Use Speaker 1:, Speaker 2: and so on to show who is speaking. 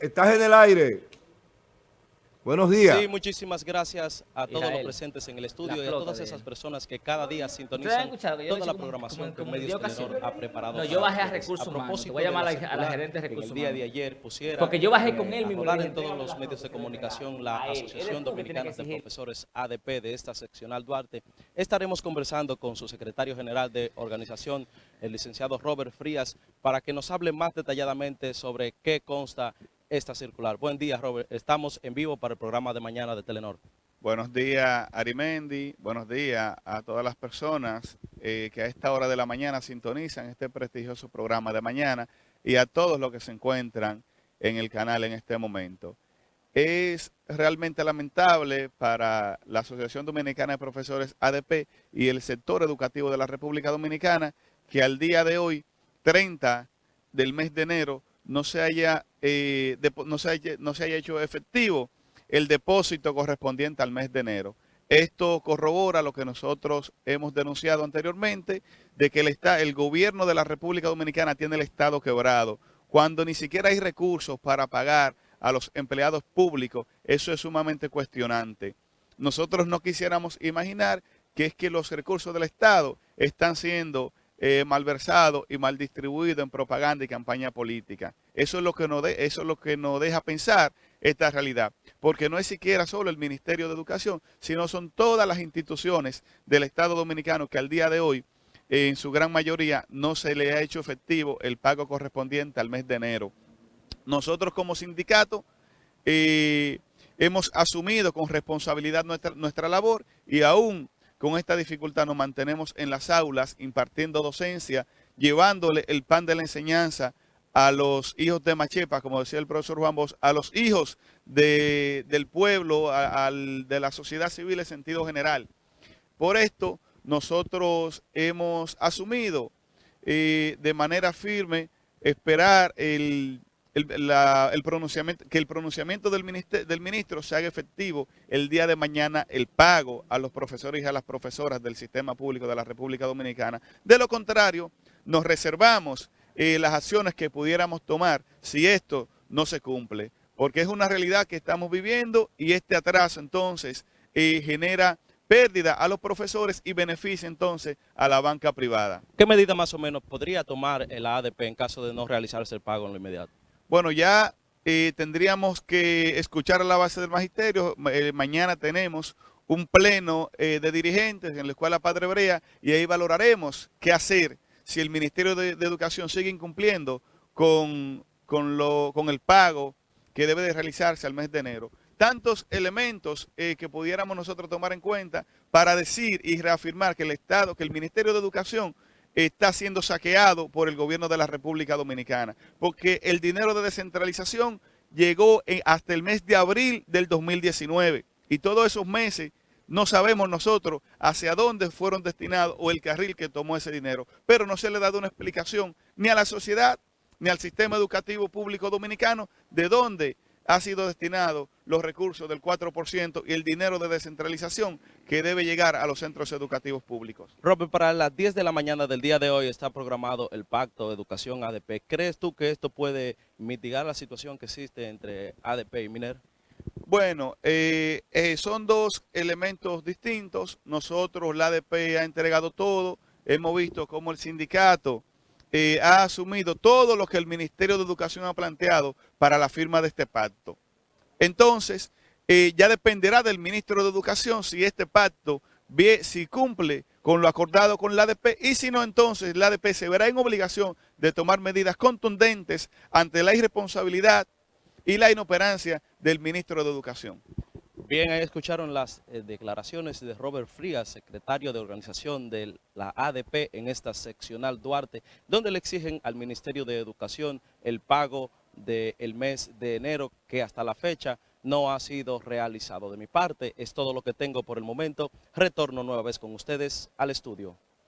Speaker 1: Estás en el aire. Buenos días.
Speaker 2: Sí, muchísimas gracias a todos los presentes en el estudio y a todas esas personas que cada día sintonizan toda la programación que Medios Telenor ha preparado.
Speaker 3: No, yo bajé a recursos humanos. Voy a llamar a la, gerente de recursos
Speaker 2: el día de ayer pusiera
Speaker 3: Porque yo bajé con él mismo.
Speaker 2: en todos los medios de comunicación la Asociación Dominicana de Profesores ADP de esta seccional Duarte. Estaremos conversando con su secretario general de organización, el licenciado Robert Frías, para que nos hable más detalladamente sobre qué consta esta circular. Buen día, Robert. Estamos en vivo para el programa de mañana de Telenor.
Speaker 4: Buenos días, Arimendi. Buenos días a todas las personas eh, que a esta hora de la mañana sintonizan este prestigioso programa de mañana y a todos los que se encuentran en el canal en este momento. Es realmente lamentable para la Asociación Dominicana de Profesores ADP y el sector educativo de la República Dominicana que al día de hoy, 30 del mes de enero, no se haya, eh, no, se haya, no se haya hecho efectivo el depósito correspondiente al mes de enero. Esto corrobora lo que nosotros hemos denunciado anteriormente, de que el, está, el gobierno de la República Dominicana tiene el Estado quebrado, cuando ni siquiera hay recursos para pagar a los empleados públicos, eso es sumamente cuestionante. Nosotros no quisiéramos imaginar que es que los recursos del Estado están siendo eh, malversado y mal distribuido en propaganda y campaña política. Eso es lo que nos, eso es lo que deja pensar esta realidad, porque no es siquiera solo el Ministerio de Educación, sino son todas las instituciones del Estado Dominicano que al día de hoy, en su gran mayoría, no se le ha hecho efectivo el pago correspondiente al mes de enero. Nosotros como sindicato eh, hemos asumido con responsabilidad nuestra, nuestra labor y aún con esta dificultad nos mantenemos en las aulas impartiendo docencia, llevándole el pan de la enseñanza a los hijos de Machepa, como decía el profesor Juan Bosch, a los hijos del pueblo, de la sociedad civil en sentido general. Por esto, nosotros hemos asumido eh, de manera firme esperar el que el pronunciamiento del, del ministro se haga efectivo el día de mañana el pago a los profesores y a las profesoras del sistema público de la República Dominicana. De lo contrario, nos reservamos eh, las acciones que pudiéramos tomar si esto no se cumple, porque es una realidad que estamos viviendo y este atraso entonces eh, genera pérdida a los profesores y beneficia entonces a la banca privada.
Speaker 2: ¿Qué medida más o menos podría tomar el ADP en caso de no realizarse el pago en lo inmediato?
Speaker 4: Bueno, ya eh, tendríamos que escuchar a la base del magisterio. Eh, mañana tenemos un pleno eh, de dirigentes en la Escuela Padre Brea y ahí valoraremos qué hacer si el Ministerio de, Educación sigue incumpliendo con, con el pago que debe de realizarse al mes de enero. Tantos elementos que pudiéramos nosotros tomar en cuenta para decir y reafirmar que el Estado, que el Ministerio de Educación está siendo saqueado por el gobierno de la República Dominicana, porque el dinero de descentralización llegó hasta el mes de abril del 2019 y todos esos meses no sabemos nosotros hacia dónde fueron destinados o el carril que tomó ese dinero, pero no se le ha dado una explicación ni a la sociedad ni al sistema educativo público dominicano de dónde ha sido destinado los recursos del 4% y el dinero de descentralización que debe llegar a los centros educativos públicos.
Speaker 2: Robert, para las 10 de la mañana del día de hoy está programado el Pacto de Educación ADP. ¿Crees tú que esto puede mitigar la situación que existe entre ADP y MINER?
Speaker 4: Bueno, eh, eh, son dos elementos distintos. Nosotros, la ADP ha entregado todo. Hemos visto cómo el sindicato eh, ha asumido todo lo que el Ministerio de Educación ha planteado para la firma de este pacto. Entonces, eh, ya dependerá del Ministro de Educación si este pacto si cumple con lo acordado con la ADP y si no, entonces la ADP se verá en obligación de tomar medidas contundentes ante la irresponsabilidad y la inoperancia del Ministro de Educación.
Speaker 2: Bien, ahí escucharon las eh, declaraciones de Robert Frías, secretario de organización de la ADP en esta seccional Duarte, donde le exigen al Ministerio de Educación el pago del mes de enero que hasta la fecha no ha sido realizado. De mi parte, es todo lo que tengo por el momento. Retorno nueva vez con ustedes al estudio.